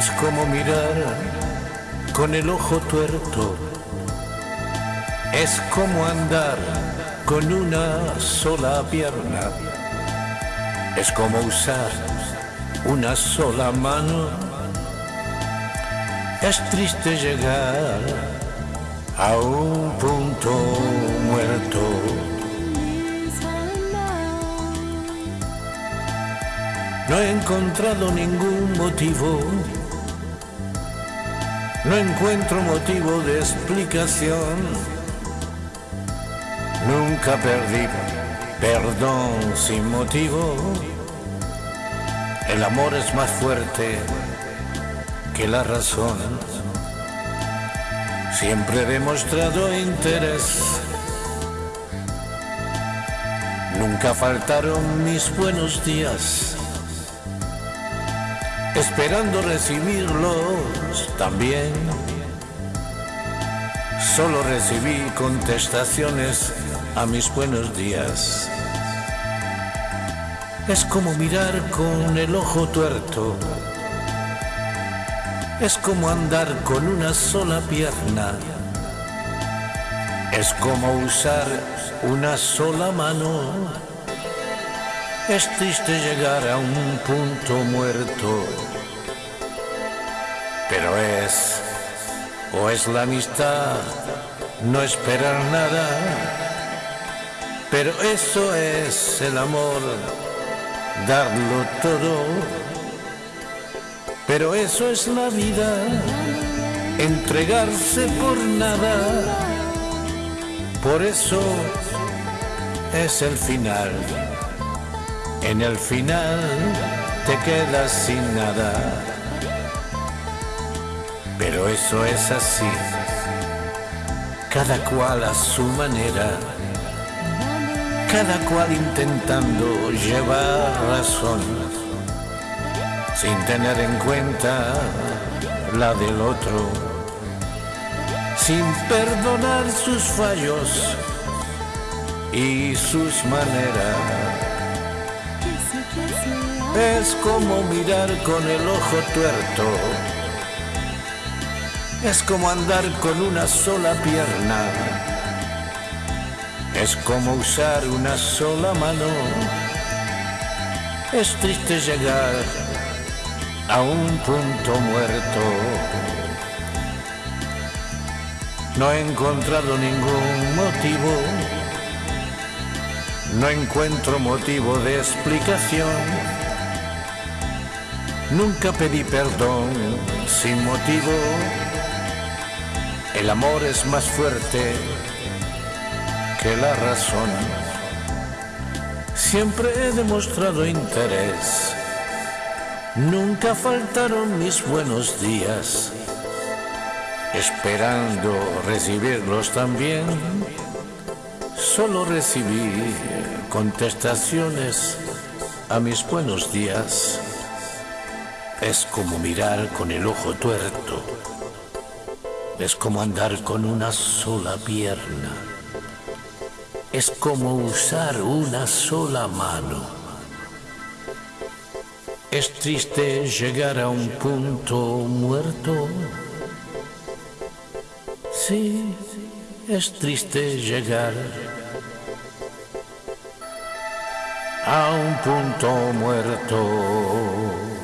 Es como mirar con el ojo tuerto. Es como andar con una sola pierna. Es como usar una sola mano. Es triste llegar a un punto muerto. No he encontrado ningún motivo. No encuentro motivo de explicación. Nunca perdí perdón sin motivo. El amor es más fuerte que la razón. Siempre he demostrado interés. Nunca faltaron mis buenos días esperando recibirlos también. Solo recibí contestaciones a mis buenos días. Es como mirar con el ojo tuerto. Es como andar con una sola pierna. Es como usar una sola mano. Es triste llegar a un punto muerto, pero es, o es la amistad, no esperar nada, pero eso es el amor, darlo todo, pero eso es la vida, entregarse por nada, por eso es el final. En el final te quedas sin nada. Pero eso es así. Cada cual a su manera. Cada cual intentando llevar razón. Sin tener en cuenta la del otro. Sin perdonar sus fallos y sus maneras. Es como mirar con el ojo tuerto. Es como andar con una sola pierna. Es como usar una sola mano. Es triste llegar a un punto muerto. No he encontrado ningún motivo. No encuentro motivo de explicación. Nunca pedí perdón sin motivo. El amor es más fuerte que la razón. Siempre he demostrado interés. Nunca faltaron mis buenos días. Esperando recibirlos también. Solo recibí contestaciones a mis buenos días. Es como mirar con el ojo tuerto. Es como andar con una sola pierna. Es como usar una sola mano. Es triste llegar a un punto muerto. Sí, es triste llegar a un punto muerto.